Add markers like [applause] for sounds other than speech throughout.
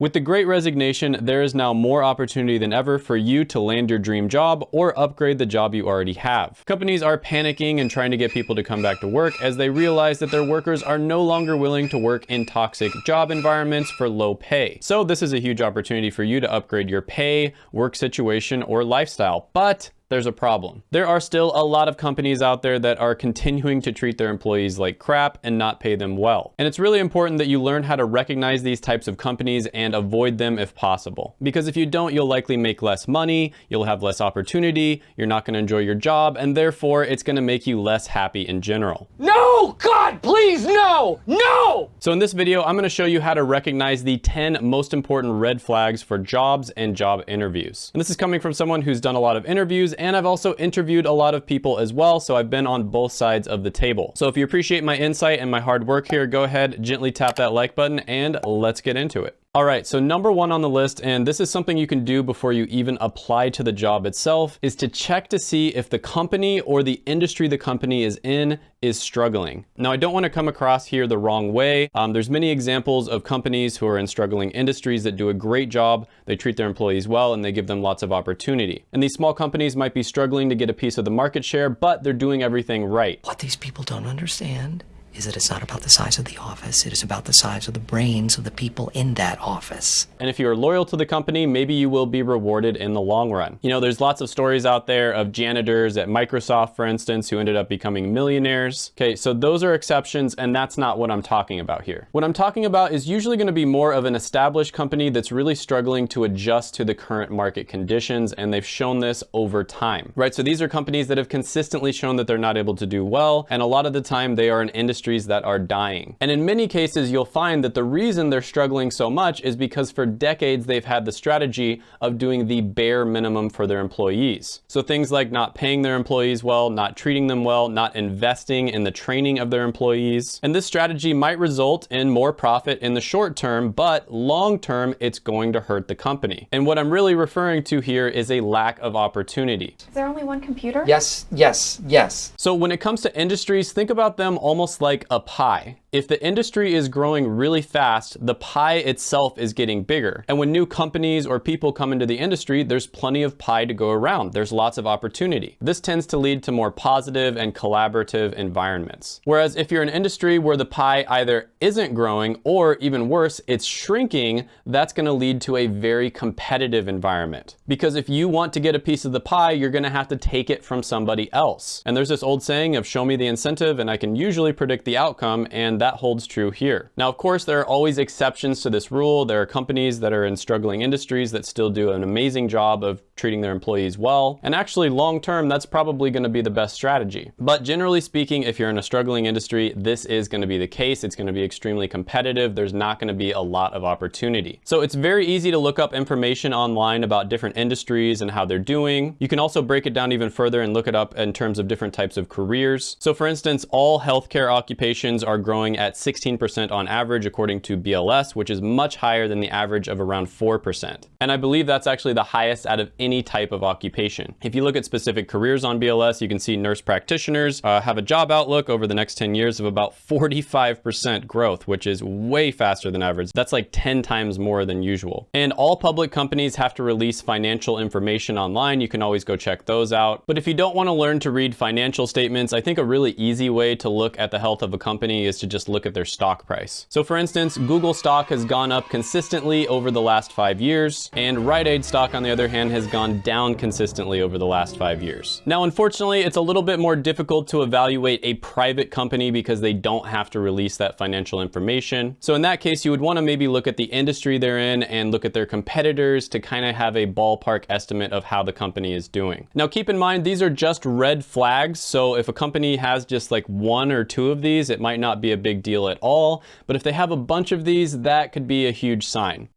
With the great resignation, there is now more opportunity than ever for you to land your dream job or upgrade the job you already have. Companies are panicking and trying to get people to come back to work as they realize that their workers are no longer willing to work in toxic job environments for low pay. So this is a huge opportunity for you to upgrade your pay, work situation, or lifestyle. But there's a problem. There are still a lot of companies out there that are continuing to treat their employees like crap and not pay them well. And it's really important that you learn how to recognize these types of companies and avoid them if possible. Because if you don't, you'll likely make less money, you'll have less opportunity, you're not gonna enjoy your job, and therefore it's gonna make you less happy in general. No! God, please, no! No! So in this video, I'm gonna show you how to recognize the 10 most important red flags for jobs and job interviews. And this is coming from someone who's done a lot of interviews and I've also interviewed a lot of people as well, so I've been on both sides of the table. So if you appreciate my insight and my hard work here, go ahead, gently tap that like button, and let's get into it. All right, so number one on the list, and this is something you can do before you even apply to the job itself, is to check to see if the company or the industry the company is in is struggling. Now, I don't want to come across here the wrong way. Um, there's many examples of companies who are in struggling industries that do a great job. They treat their employees well and they give them lots of opportunity. And these small companies might be struggling to get a piece of the market share, but they're doing everything right. What these people don't understand is that it's not about the size of the office, it is about the size of the brains of the people in that office. And if you are loyal to the company, maybe you will be rewarded in the long run. You know, there's lots of stories out there of janitors at Microsoft, for instance, who ended up becoming millionaires. Okay, so those are exceptions, and that's not what I'm talking about here. What I'm talking about is usually gonna be more of an established company that's really struggling to adjust to the current market conditions, and they've shown this over time, right? So these are companies that have consistently shown that they're not able to do well, and a lot of the time they are an industry industries that are dying. And in many cases, you'll find that the reason they're struggling so much is because for decades they've had the strategy of doing the bare minimum for their employees. So things like not paying their employees well, not treating them well, not investing in the training of their employees. And this strategy might result in more profit in the short term, but long term, it's going to hurt the company. And what I'm really referring to here is a lack of opportunity. Is there only one computer? Yes, yes, yes. So when it comes to industries, think about them almost like like a pie. If the industry is growing really fast, the pie itself is getting bigger. And when new companies or people come into the industry, there's plenty of pie to go around. There's lots of opportunity. This tends to lead to more positive and collaborative environments. Whereas if you're an industry where the pie either isn't growing or even worse, it's shrinking, that's gonna lead to a very competitive environment. Because if you want to get a piece of the pie, you're gonna have to take it from somebody else. And there's this old saying of show me the incentive and I can usually predict the outcome and that holds true here. Now, of course, there are always exceptions to this rule. There are companies that are in struggling industries that still do an amazing job of treating their employees well. And actually long term, that's probably gonna be the best strategy. But generally speaking, if you're in a struggling industry, this is gonna be the case. It's gonna be extremely competitive. There's not gonna be a lot of opportunity. So it's very easy to look up information online about different industries and how they're doing. You can also break it down even further and look it up in terms of different types of careers. So for instance, all healthcare occupations are growing at 16% on average according to BLS, which is much higher than the average of around 4%. And I believe that's actually the highest out of any type of occupation. If you look at specific careers on BLS, you can see nurse practitioners uh, have a job outlook over the next 10 years of about 45% growth, which is way faster than average. That's like 10 times more than usual. And all public companies have to release financial information online. You can always go check those out. But if you don't want to learn to read financial statements, I think a really easy way to look at the health of a company is to just look at their stock price. So for instance, Google stock has gone up consistently over the last five years, and Rite Aid stock, on the other hand, has gone down consistently over the last five years. Now, unfortunately, it's a little bit more difficult to evaluate a private company because they don't have to release that financial information. So in that case, you would wanna maybe look at the industry they're in and look at their competitors to kind of have a ballpark estimate of how the company is doing. Now, keep in mind, these are just red flags. So if a company has just like one or two of these, it might not be a big deal at all. But if they have a bunch of these, that could be a huge sign.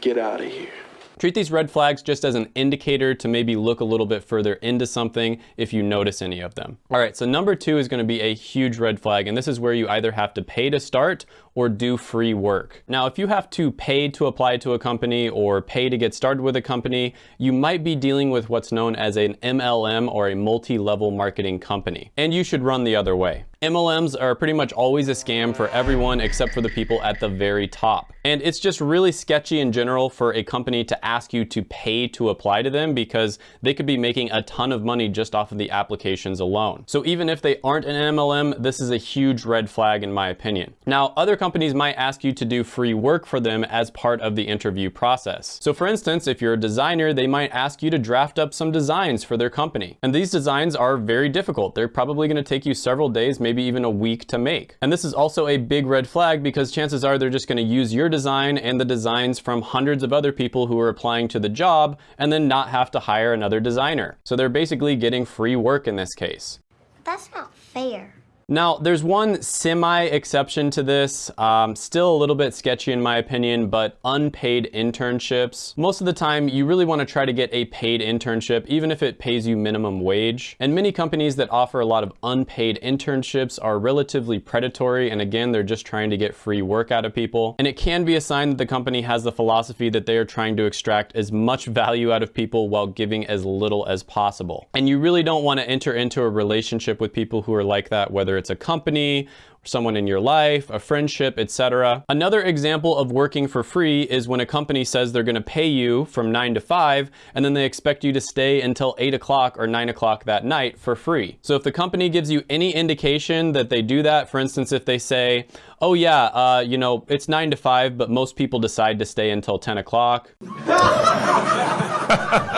Get out of here. Treat these red flags just as an indicator to maybe look a little bit further into something if you notice any of them. All right, so number two is gonna be a huge red flag, and this is where you either have to pay to start or do free work. Now, if you have to pay to apply to a company or pay to get started with a company, you might be dealing with what's known as an MLM or a multi-level marketing company. And you should run the other way. MLMs are pretty much always a scam for everyone except for the people at the very top. And it's just really sketchy in general for a company to ask you to pay to apply to them because they could be making a ton of money just off of the applications alone. So even if they aren't an MLM, this is a huge red flag in my opinion. Now, other companies might ask you to do free work for them as part of the interview process. So for instance, if you're a designer, they might ask you to draft up some designs for their company. And these designs are very difficult. They're probably gonna take you several days, maybe even a week to make. And this is also a big red flag because chances are they're just gonna use your design and the designs from hundreds of other people who are applying to the job and then not have to hire another designer. So they're basically getting free work in this case. That's not fair. Now, there's one semi-exception to this, um, still a little bit sketchy in my opinion, but unpaid internships. Most of the time, you really wanna try to get a paid internship, even if it pays you minimum wage. And many companies that offer a lot of unpaid internships are relatively predatory, and again, they're just trying to get free work out of people. And it can be a sign that the company has the philosophy that they are trying to extract as much value out of people while giving as little as possible. And you really don't wanna enter into a relationship with people who are like that, whether whether it's a company, someone in your life, a friendship, etc. Another example of working for free is when a company says they're gonna pay you from nine to five, and then they expect you to stay until eight o'clock or nine o'clock that night for free. So if the company gives you any indication that they do that, for instance, if they say, oh yeah, uh, you know, it's nine to five, but most people decide to stay until 10 o'clock.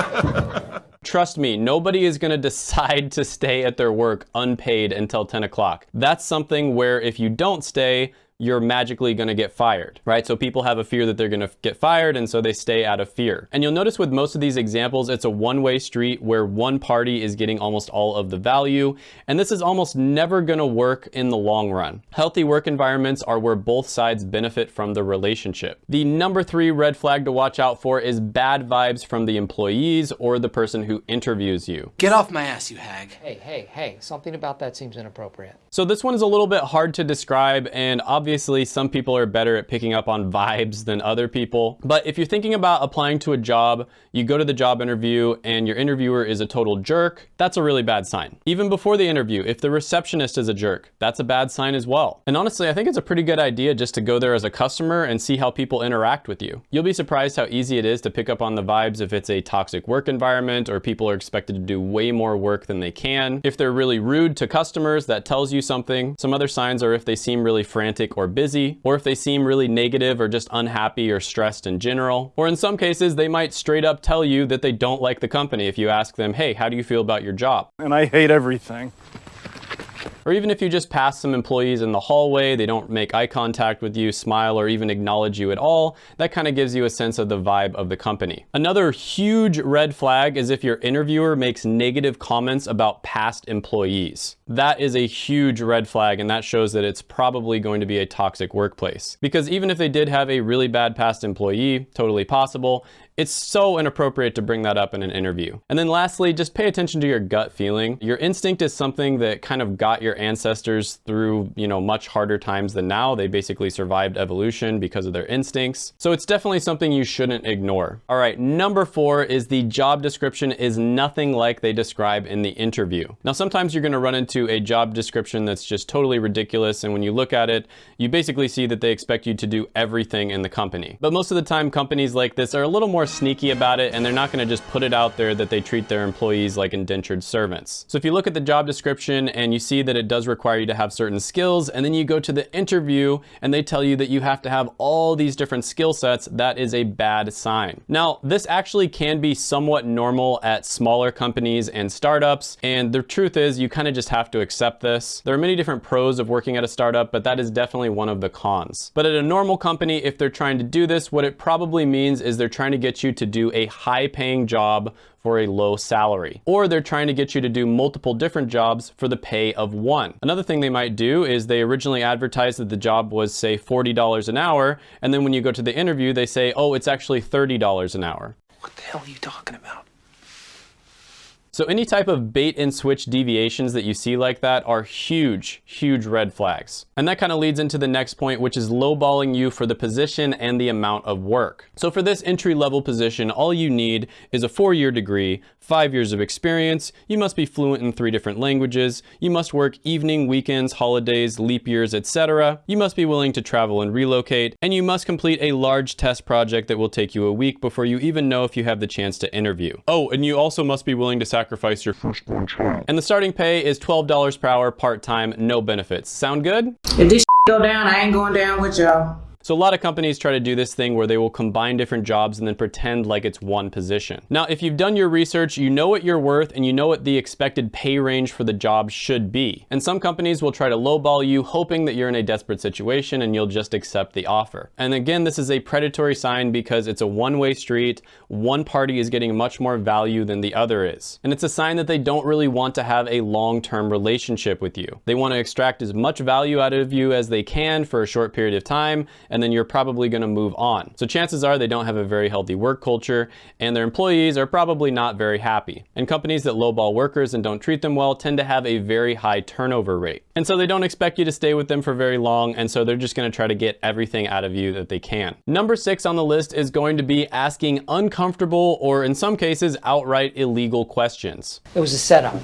[laughs] Trust me, nobody is gonna [laughs] decide to stay at their work unpaid until 10 o'clock. That's something where if you don't stay, you're magically going to get fired, right? So people have a fear that they're going to get fired and so they stay out of fear. And you'll notice with most of these examples, it's a one-way street where one party is getting almost all of the value. And this is almost never going to work in the long run. Healthy work environments are where both sides benefit from the relationship. The number three red flag to watch out for is bad vibes from the employees or the person who interviews you. Get off my ass, you hag. Hey, hey, hey, something about that seems inappropriate. So this one is a little bit hard to describe and obviously obviously some people are better at picking up on vibes than other people. But if you're thinking about applying to a job, you go to the job interview and your interviewer is a total jerk, that's a really bad sign. Even before the interview, if the receptionist is a jerk, that's a bad sign as well. And honestly, I think it's a pretty good idea just to go there as a customer and see how people interact with you. You'll be surprised how easy it is to pick up on the vibes if it's a toxic work environment or people are expected to do way more work than they can. If they're really rude to customers, that tells you something. Some other signs are if they seem really frantic or busy, or if they seem really negative or just unhappy or stressed in general. Or in some cases, they might straight up tell you that they don't like the company if you ask them, hey, how do you feel about your job? And I hate everything. Or even if you just pass some employees in the hallway, they don't make eye contact with you, smile, or even acknowledge you at all, that kind of gives you a sense of the vibe of the company. Another huge red flag is if your interviewer makes negative comments about past employees. That is a huge red flag and that shows that it's probably going to be a toxic workplace. Because even if they did have a really bad past employee, totally possible, it's so inappropriate to bring that up in an interview. And then lastly, just pay attention to your gut feeling. Your instinct is something that kind of got your ancestors through, you know, much harder times than now. They basically survived evolution because of their instincts. So it's definitely something you shouldn't ignore. All right, number four is the job description is nothing like they describe in the interview. Now, sometimes you're gonna run into a job description that's just totally ridiculous. And when you look at it, you basically see that they expect you to do everything in the company. But most of the time, companies like this are a little sneaky about it and they're not gonna just put it out there that they treat their employees like indentured servants. So if you look at the job description and you see that it does require you to have certain skills and then you go to the interview and they tell you that you have to have all these different skill sets, that is a bad sign. Now, this actually can be somewhat normal at smaller companies and startups. And the truth is you kind of just have to accept this. There are many different pros of working at a startup, but that is definitely one of the cons. But at a normal company, if they're trying to do this, what it probably means is they're trying to get you to do a high paying job for a low salary. Or they're trying to get you to do multiple different jobs for the pay of one. Another thing they might do is they originally advertised that the job was say $40 an hour. And then when you go to the interview, they say, oh, it's actually $30 an hour. What the hell are you talking about? So any type of bait and switch deviations that you see like that are huge, huge red flags. And that kind of leads into the next point, which is lowballing you for the position and the amount of work. So for this entry level position, all you need is a four year degree, five years of experience, you must be fluent in three different languages, you must work evening, weekends, holidays, leap years, etc. You must be willing to travel and relocate, and you must complete a large test project that will take you a week before you even know if you have the chance to interview. Oh, and you also must be willing to sacrifice your firstborn child. And the starting pay is $12 per hour part-time, no benefits. Sound good? If this go down, I ain't going down with y'all. So a lot of companies try to do this thing where they will combine different jobs and then pretend like it's one position. Now, if you've done your research, you know what you're worth and you know what the expected pay range for the job should be. And some companies will try to lowball you, hoping that you're in a desperate situation and you'll just accept the offer. And again, this is a predatory sign because it's a one-way street. One party is getting much more value than the other is. And it's a sign that they don't really want to have a long-term relationship with you. They want to extract as much value out of you as they can for a short period of time then you're probably gonna move on. So chances are they don't have a very healthy work culture and their employees are probably not very happy. And companies that lowball workers and don't treat them well tend to have a very high turnover rate. And so they don't expect you to stay with them for very long and so they're just gonna try to get everything out of you that they can. Number six on the list is going to be asking uncomfortable or in some cases outright illegal questions. It was a setup.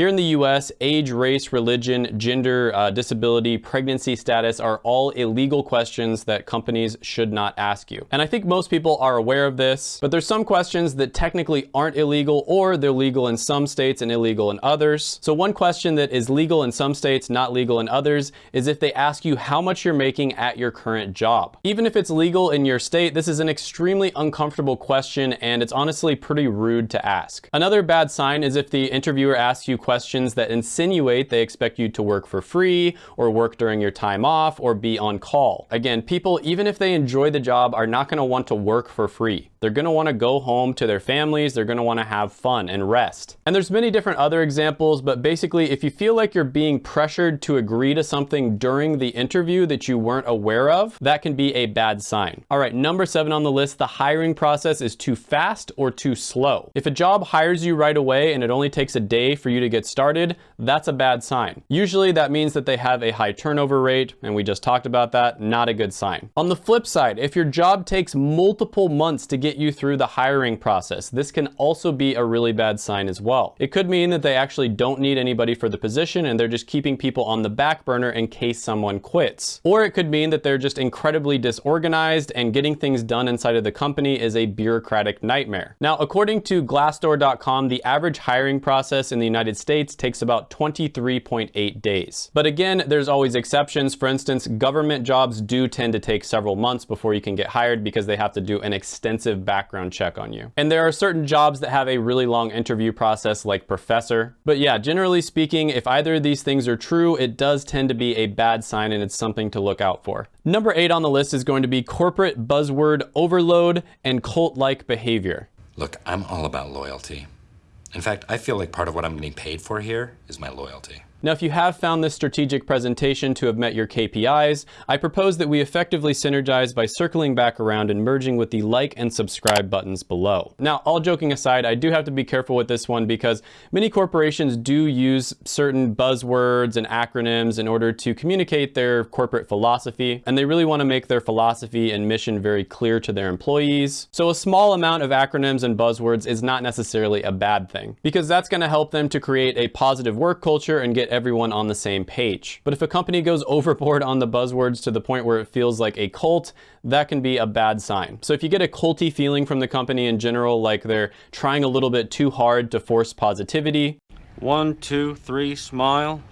Here in the US, age, race, religion, gender, uh, disability, pregnancy status are all illegal questions that companies should not ask you. And I think most people are aware of this, but there's some questions that technically aren't illegal or they're legal in some states and illegal in others. So one question that is legal in some states, not legal in others, is if they ask you how much you're making at your current job. Even if it's legal in your state, this is an extremely uncomfortable question and it's honestly pretty rude to ask. Another bad sign is if the interviewer asks you questions that insinuate they expect you to work for free or work during your time off or be on call. Again, people, even if they enjoy the job, are not gonna want to work for free. They're gonna wanna go home to their families, they're gonna wanna have fun and rest. And there's many different other examples, but basically if you feel like you're being pressured to agree to something during the interview that you weren't aware of, that can be a bad sign. All right, number seven on the list, the hiring process is too fast or too slow. If a job hires you right away and it only takes a day for you to get started, that's a bad sign. Usually that means that they have a high turnover rate, and we just talked about that, not a good sign. On the flip side, if your job takes multiple months to get you through the hiring process, this can also be a really bad sign as well. It could mean that they actually don't need anybody for the position and they're just keeping people on the back burner in case someone quits. Or it could mean that they're just incredibly disorganized and getting things done inside of the company is a bureaucratic nightmare. Now, according to Glassdoor.com, the average hiring process in the United States takes about 23.8 days. But again, there's always exceptions. For instance, government jobs do tend to take several months before you can get hired because they have to do an extensive background check on you. And there are certain jobs that have a really long interview process like professor. But yeah, generally speaking, if either of these things are true, it does tend to be a bad sign and it's something to look out for. Number eight on the list is going to be corporate buzzword overload and cult-like behavior. Look, I'm all about loyalty. In fact, I feel like part of what I'm getting paid for here is my loyalty. Now, if you have found this strategic presentation to have met your KPIs, I propose that we effectively synergize by circling back around and merging with the like and subscribe buttons below. Now, all joking aside, I do have to be careful with this one because many corporations do use certain buzzwords and acronyms in order to communicate their corporate philosophy, and they really want to make their philosophy and mission very clear to their employees. So a small amount of acronyms and buzzwords is not necessarily a bad thing because that's going to help them to create a positive work culture and get everyone on the same page. But if a company goes [laughs] overboard on the buzzwords to the point where it feels like a cult, that can be a bad sign. So if you get a culty feeling from the company in general, like they're trying a little bit too hard to force positivity, One, two, three, smile.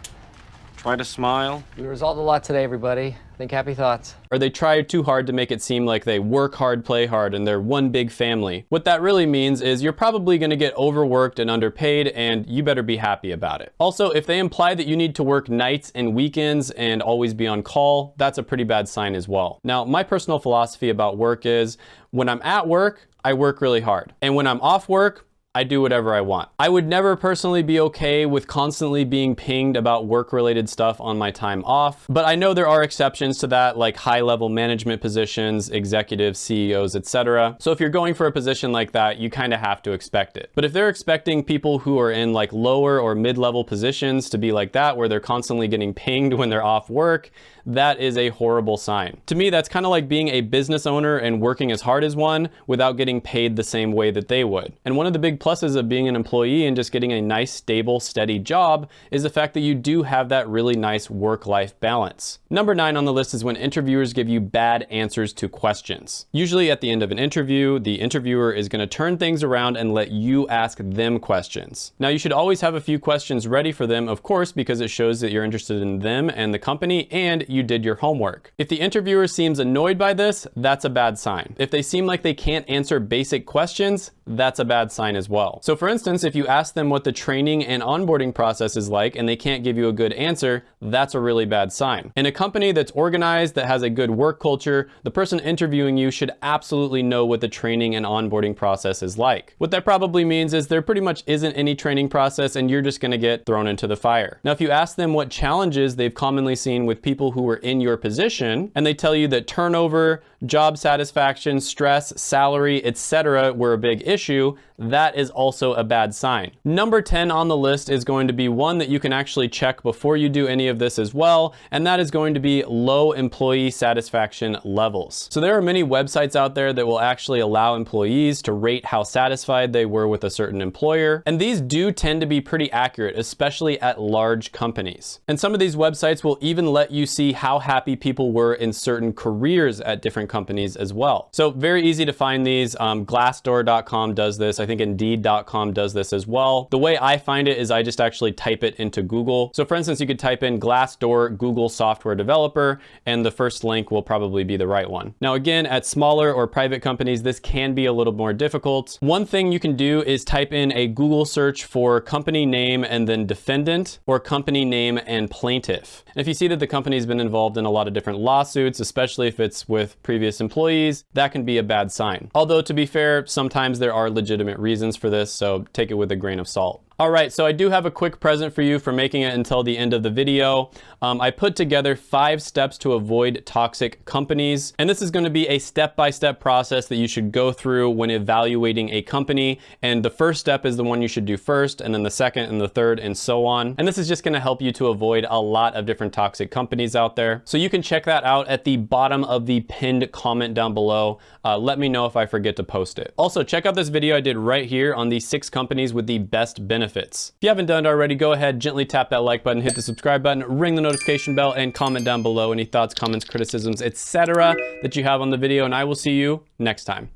Try to smile. We resolved a lot today, everybody. Think happy thoughts. or they try too hard to make it seem like they work hard, play hard, and they're one big family. What that really means is you're probably gonna get overworked and underpaid, and you better be happy about it. Also, if they imply that you need to work nights and weekends and always be on call, that's a pretty bad sign as well. Now, my personal philosophy about work is when I'm at work, I work really hard. And when I'm off work, I do whatever I want. I would never personally be okay with constantly being pinged about work-related stuff on my time off, but I know there are exceptions to that, like high-level management positions, executives, CEOs, etc. So if you're going for a position like that, you kind of have to expect it. But if they're expecting people who are in like lower or mid-level positions to be like that, where they're constantly getting pinged when they're off work, that is a horrible sign. To me, that's kind of like being a business owner and working as hard as one without getting paid the same way that they would. And one of the big pluses of being an employee and just getting a nice, stable, steady job is the fact that you do have that really nice work-life balance. Number nine on the list is when interviewers give you bad answers to questions. Usually at the end of an interview, the interviewer is gonna turn things around and let you ask them questions. Now you should always have a few questions ready for them, of course, because it shows that you're interested in them and the company and you did your homework. If the interviewer seems annoyed by this, that's a bad sign. If they seem like they can't answer basic questions, that's a bad sign as well. So for instance, if you ask them what the training and onboarding process is like and they can't give you a good answer, that's a really bad sign. In a company that's organized, that has a good work culture, the person interviewing you should absolutely know what the training and onboarding process is like. What that probably means is there pretty much isn't any training process and you're just gonna get thrown into the fire. Now, if you ask them what challenges they've commonly seen with people who were in your position and they tell you that turnover, job satisfaction, stress, salary, etc. were a big issue, that is also a bad sign. Number 10 on the list is going to be one that you can actually check before you do any of this as well, and that is going to be low employee satisfaction levels. So there are many websites out there that will actually allow employees to rate how satisfied they were with a certain employer, and these do tend to be pretty accurate, especially at large companies. And some of these websites will even let you see how happy people were in certain careers at different companies as well. So very easy to find these. Um, Glassdoor.com does this. I think Indeed.com does this as well. The way I find it is I just actually type it into Google. So for instance, you could type in Glassdoor Google software developer, and the first link will probably be the right one. Now again, at smaller or private companies, this can be a little more difficult. One thing you can do is type in a Google search for company name and then defendant or company name and plaintiff. And if you see that the company's been involved in a lot of different lawsuits, especially if it's with previous employees, that can be a bad sign. Although to be fair, sometimes there are legitimate reasons for this, so take it with a grain of salt. All right, so I do have a quick present for you for making it until the end of the video. Um, I put together five steps to avoid toxic companies, and this is gonna be a step-by-step -step process that you should go through when evaluating a company. And the first step is the one you should do first, and then the second and the third and so on. And this is just gonna help you to avoid a lot of different toxic companies out there. So you can check that out at the bottom of the pinned comment down below. Uh, let me know if I forget to post it. Also, check out this video I did right here on the six companies with the best benefits benefits. If you haven't done it already, go ahead, gently tap that like button, hit the subscribe button, ring the notification bell, and comment down below any thoughts, comments, criticisms, etc. that you have on the video, and I will see you next time.